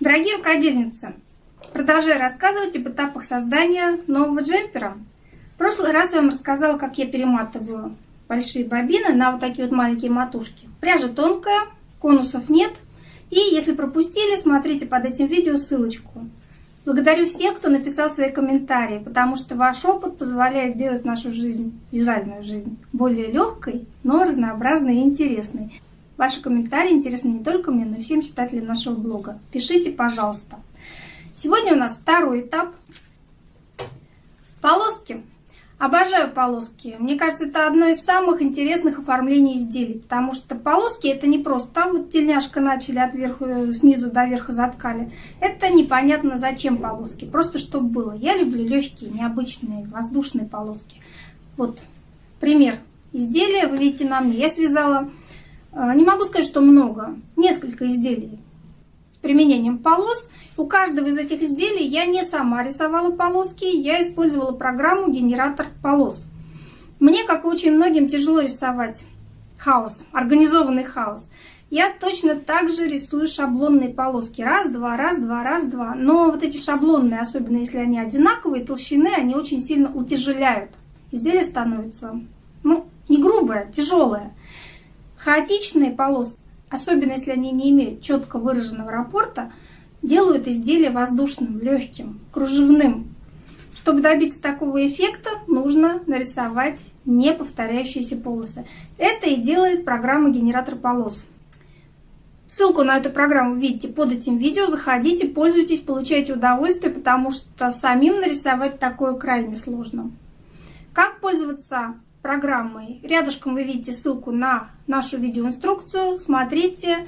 Дорогие рукодельницы, продолжаю рассказывать об этапах создания нового джемпера. В прошлый раз я вам рассказала, как я перематываю большие бобины на вот такие вот маленькие матушки. Пряжа тонкая, конусов нет. И если пропустили, смотрите под этим видео ссылочку. Благодарю всех, кто написал свои комментарии, потому что ваш опыт позволяет сделать нашу жизнь, вязальную жизнь, более легкой, но разнообразной и интересной. Ваши комментарии интересны не только мне, но и всем читателям нашего блога. Пишите, пожалуйста. Сегодня у нас второй этап. Полоски. Обожаю полоски. Мне кажется, это одно из самых интересных оформлений изделий, потому что полоски это не просто там вот тельняшка начали от верху, снизу до верха заткали. Это непонятно зачем полоски, просто чтобы было. Я люблю легкие, необычные, воздушные полоски. Вот пример изделия, вы видите на мне. Я связала не могу сказать, что много. Несколько изделий с применением полос. У каждого из этих изделий я не сама рисовала полоски, я использовала программу генератор полос. Мне, как и очень многим, тяжело рисовать хаос, организованный хаос. Я точно так же рисую шаблонные полоски. Раз, два, раз, два, раз, два. Но вот эти шаблонные, особенно если они одинаковые, толщины, они очень сильно утяжеляют. Изделие становится, ну, не грубое, тяжелое. Хаотичные полоски, особенно если они не имеют четко выраженного раппорта, делают изделие воздушным, легким, кружевным. Чтобы добиться такого эффекта, нужно нарисовать неповторяющиеся полосы. Это и делает программа генератор полос. Ссылку на эту программу видите под этим видео. Заходите, пользуйтесь, получайте удовольствие, потому что самим нарисовать такое крайне сложно. Как пользоваться программой. Рядышком вы видите ссылку на нашу видеоинструкцию. Смотрите,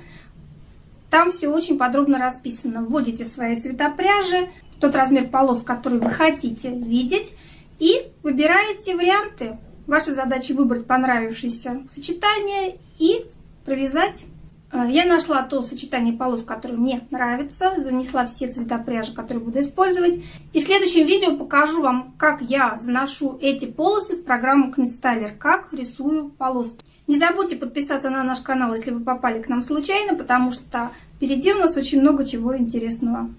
там все очень подробно расписано. Вводите свои цвета пряжи, тот размер полос, который вы хотите видеть, и выбираете варианты. Ваша задача выбрать понравившееся сочетание и провязать я нашла то сочетание полос, которое мне нравится, занесла все цвета пряжи, которые буду использовать. И в следующем видео покажу вам, как я заношу эти полосы в программу Knitstyler, как рисую полоски. Не забудьте подписаться на наш канал, если вы попали к нам случайно, потому что впереди у нас очень много чего интересного.